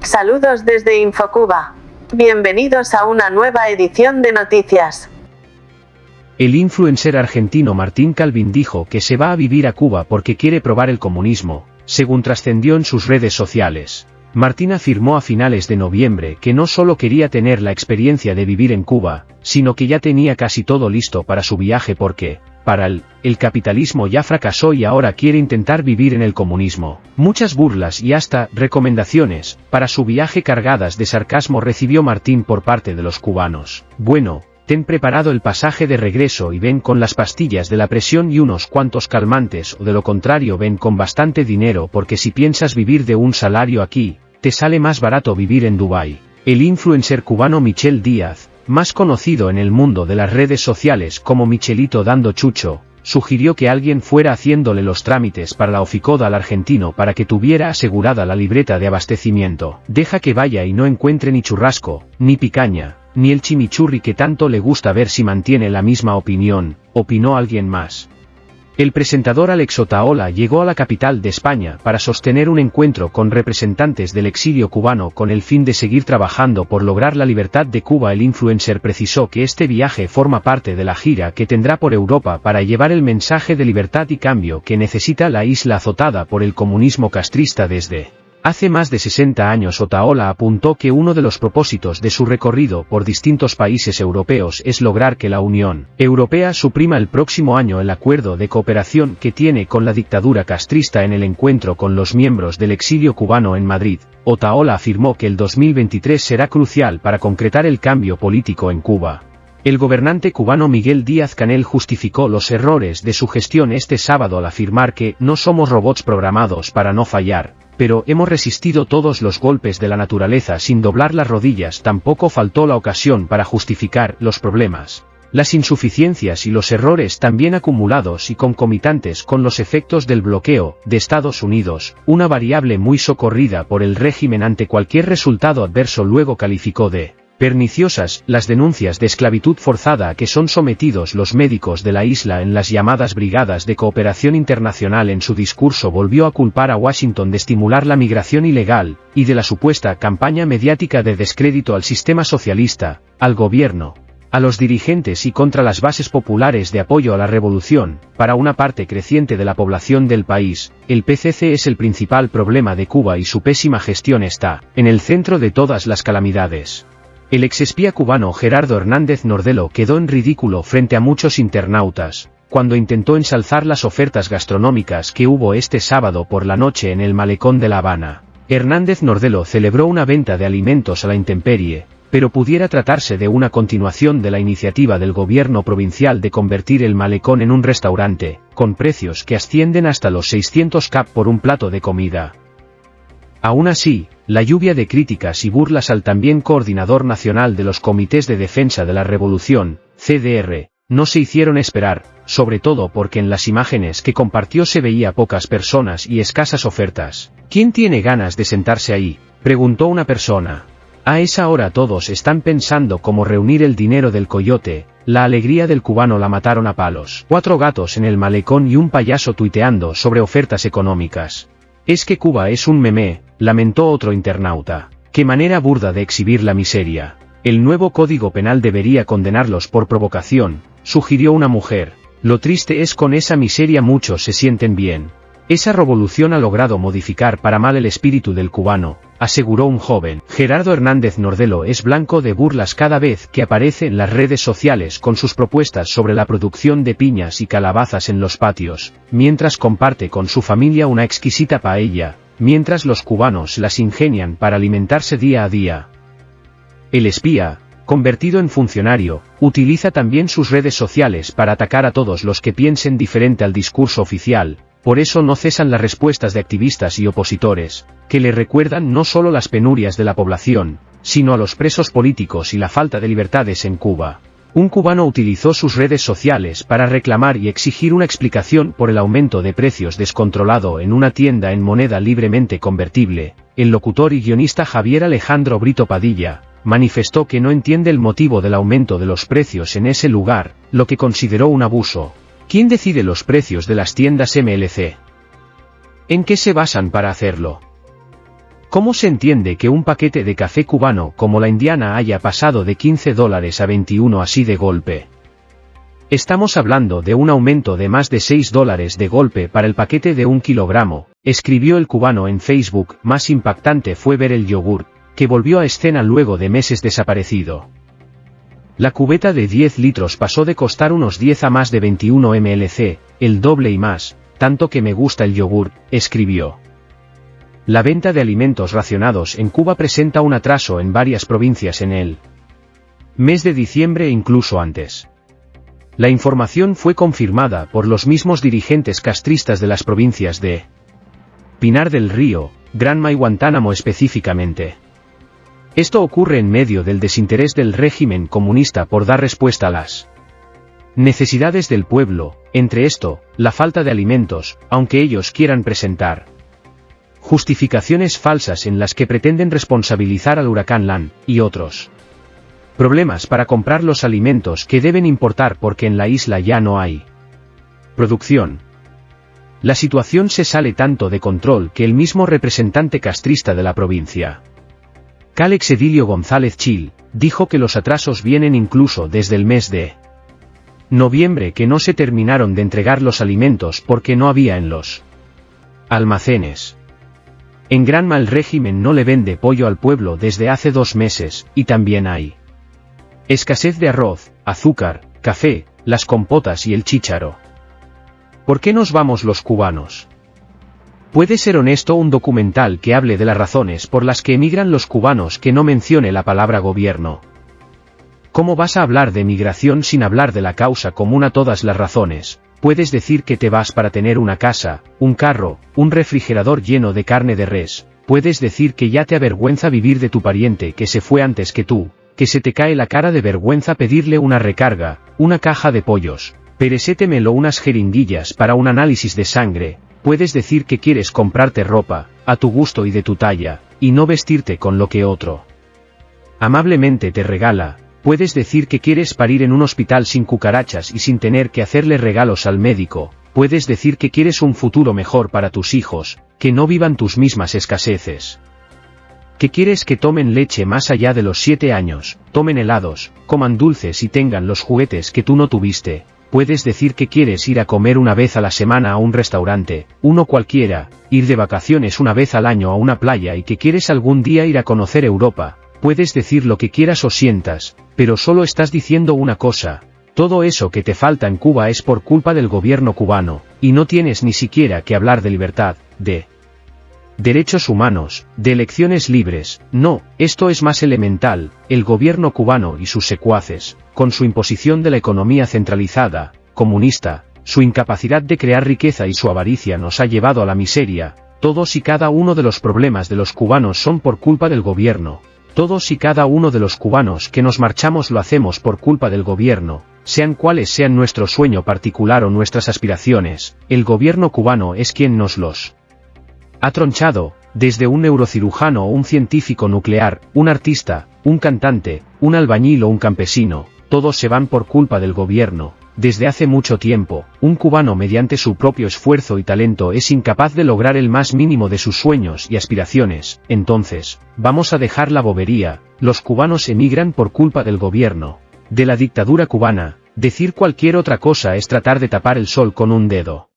Saludos desde Infocuba. Bienvenidos a una nueva edición de noticias. El influencer argentino Martín Calvin dijo que se va a vivir a Cuba porque quiere probar el comunismo, según trascendió en sus redes sociales. Martín afirmó a finales de noviembre que no solo quería tener la experiencia de vivir en Cuba, sino que ya tenía casi todo listo para su viaje porque, para él, el capitalismo ya fracasó y ahora quiere intentar vivir en el comunismo. Muchas burlas y hasta recomendaciones para su viaje cargadas de sarcasmo recibió Martín por parte de los cubanos. Bueno, ten preparado el pasaje de regreso y ven con las pastillas de la presión y unos cuantos calmantes o de lo contrario ven con bastante dinero porque si piensas vivir de un salario aquí, te sale más barato vivir en Dubái. El influencer cubano Michel Díaz, más conocido en el mundo de las redes sociales como Michelito dando chucho, sugirió que alguien fuera haciéndole los trámites para la oficoda al argentino para que tuviera asegurada la libreta de abastecimiento. Deja que vaya y no encuentre ni churrasco, ni picaña, ni el chimichurri que tanto le gusta ver si mantiene la misma opinión, opinó alguien más. El presentador Alex Otaola llegó a la capital de España para sostener un encuentro con representantes del exilio cubano con el fin de seguir trabajando por lograr la libertad de Cuba. El influencer precisó que este viaje forma parte de la gira que tendrá por Europa para llevar el mensaje de libertad y cambio que necesita la isla azotada por el comunismo castrista desde Hace más de 60 años Otaola apuntó que uno de los propósitos de su recorrido por distintos países europeos es lograr que la Unión Europea suprima el próximo año el acuerdo de cooperación que tiene con la dictadura castrista en el encuentro con los miembros del exilio cubano en Madrid. Otaola afirmó que el 2023 será crucial para concretar el cambio político en Cuba. El gobernante cubano Miguel Díaz Canel justificó los errores de su gestión este sábado al afirmar que no somos robots programados para no fallar, pero hemos resistido todos los golpes de la naturaleza sin doblar las rodillas. Tampoco faltó la ocasión para justificar los problemas, las insuficiencias y los errores también acumulados y concomitantes con los efectos del bloqueo de Estados Unidos, una variable muy socorrida por el régimen ante cualquier resultado adverso luego calificó de Perniciosas, las denuncias de esclavitud forzada a que son sometidos los médicos de la isla en las llamadas brigadas de cooperación internacional en su discurso volvió a culpar a Washington de estimular la migración ilegal, y de la supuesta campaña mediática de descrédito al sistema socialista, al gobierno, a los dirigentes y contra las bases populares de apoyo a la revolución, para una parte creciente de la población del país, el PCC es el principal problema de Cuba y su pésima gestión está, en el centro de todas las calamidades. El exespía cubano Gerardo Hernández Nordelo quedó en ridículo frente a muchos internautas, cuando intentó ensalzar las ofertas gastronómicas que hubo este sábado por la noche en el malecón de La Habana. Hernández Nordelo celebró una venta de alimentos a la intemperie, pero pudiera tratarse de una continuación de la iniciativa del gobierno provincial de convertir el malecón en un restaurante, con precios que ascienden hasta los 600 cap por un plato de comida. Aún así, la lluvia de críticas y burlas al también coordinador nacional de los comités de defensa de la revolución, CDR, no se hicieron esperar, sobre todo porque en las imágenes que compartió se veía pocas personas y escasas ofertas. ¿Quién tiene ganas de sentarse ahí? preguntó una persona. A esa hora todos están pensando cómo reunir el dinero del coyote, la alegría del cubano la mataron a palos. Cuatro gatos en el malecón y un payaso tuiteando sobre ofertas económicas. Es que Cuba es un meme, lamentó otro internauta. Qué manera burda de exhibir la miseria. El nuevo código penal debería condenarlos por provocación, sugirió una mujer. Lo triste es con esa miseria muchos se sienten bien. Esa revolución ha logrado modificar para mal el espíritu del cubano, aseguró un joven. Gerardo Hernández Nordelo es blanco de burlas cada vez que aparece en las redes sociales con sus propuestas sobre la producción de piñas y calabazas en los patios, mientras comparte con su familia una exquisita paella, mientras los cubanos las ingenian para alimentarse día a día. El espía, convertido en funcionario, utiliza también sus redes sociales para atacar a todos los que piensen diferente al discurso oficial, por eso no cesan las respuestas de activistas y opositores, que le recuerdan no solo las penurias de la población, sino a los presos políticos y la falta de libertades en Cuba. Un cubano utilizó sus redes sociales para reclamar y exigir una explicación por el aumento de precios descontrolado en una tienda en moneda libremente convertible. El locutor y guionista Javier Alejandro Brito Padilla, manifestó que no entiende el motivo del aumento de los precios en ese lugar, lo que consideró un abuso. ¿Quién decide los precios de las tiendas MLC? ¿En qué se basan para hacerlo? ¿Cómo se entiende que un paquete de café cubano como la indiana haya pasado de 15 dólares a 21 así de golpe? Estamos hablando de un aumento de más de 6 dólares de golpe para el paquete de un kilogramo, escribió el cubano en Facebook. Más impactante fue ver el yogur, que volvió a escena luego de meses desaparecido. La cubeta de 10 litros pasó de costar unos 10 a más de 21 mlc, el doble y más, tanto que me gusta el yogur, escribió. La venta de alimentos racionados en Cuba presenta un atraso en varias provincias en el mes de diciembre e incluso antes. La información fue confirmada por los mismos dirigentes castristas de las provincias de Pinar del Río, Granma y Guantánamo específicamente. Esto ocurre en medio del desinterés del régimen comunista por dar respuesta a las necesidades del pueblo, entre esto, la falta de alimentos, aunque ellos quieran presentar justificaciones falsas en las que pretenden responsabilizar al huracán Lan, y otros. Problemas para comprar los alimentos que deben importar porque en la isla ya no hay. Producción. La situación se sale tanto de control que el mismo representante castrista de la provincia, Calex Edilio González Chil, dijo que los atrasos vienen incluso desde el mes de noviembre que no se terminaron de entregar los alimentos porque no había en los almacenes. En Granma el régimen no le vende pollo al pueblo desde hace dos meses, y también hay escasez de arroz, azúcar, café, las compotas y el chícharo. ¿Por qué nos vamos los cubanos? Puede ser honesto un documental que hable de las razones por las que emigran los cubanos que no mencione la palabra gobierno. ¿Cómo vas a hablar de migración sin hablar de la causa común a todas las razones? Puedes decir que te vas para tener una casa, un carro, un refrigerador lleno de carne de res, puedes decir que ya te avergüenza vivir de tu pariente que se fue antes que tú, que se te cae la cara de vergüenza pedirle una recarga, una caja de pollos, peresétemelo unas jeringuillas para un análisis de sangre, puedes decir que quieres comprarte ropa, a tu gusto y de tu talla, y no vestirte con lo que otro amablemente te regala, Puedes decir que quieres parir en un hospital sin cucarachas y sin tener que hacerle regalos al médico, puedes decir que quieres un futuro mejor para tus hijos, que no vivan tus mismas escaseces. Que quieres que tomen leche más allá de los siete años, tomen helados, coman dulces y tengan los juguetes que tú no tuviste, puedes decir que quieres ir a comer una vez a la semana a un restaurante, uno cualquiera, ir de vacaciones una vez al año a una playa y que quieres algún día ir a conocer Europa, Puedes decir lo que quieras o sientas, pero solo estás diciendo una cosa, todo eso que te falta en Cuba es por culpa del gobierno cubano, y no tienes ni siquiera que hablar de libertad, de derechos humanos, de elecciones libres, no, esto es más elemental, el gobierno cubano y sus secuaces, con su imposición de la economía centralizada, comunista, su incapacidad de crear riqueza y su avaricia nos ha llevado a la miseria, todos y cada uno de los problemas de los cubanos son por culpa del gobierno, todos y cada uno de los cubanos que nos marchamos lo hacemos por culpa del gobierno, sean cuales sean nuestro sueño particular o nuestras aspiraciones, el gobierno cubano es quien nos los ha tronchado, desde un neurocirujano o un científico nuclear, un artista, un cantante, un albañil o un campesino, todos se van por culpa del gobierno, desde hace mucho tiempo, un cubano mediante su propio esfuerzo y talento es incapaz de lograr el más mínimo de sus sueños y aspiraciones, entonces, vamos a dejar la bobería, los cubanos emigran por culpa del gobierno, de la dictadura cubana, decir cualquier otra cosa es tratar de tapar el sol con un dedo.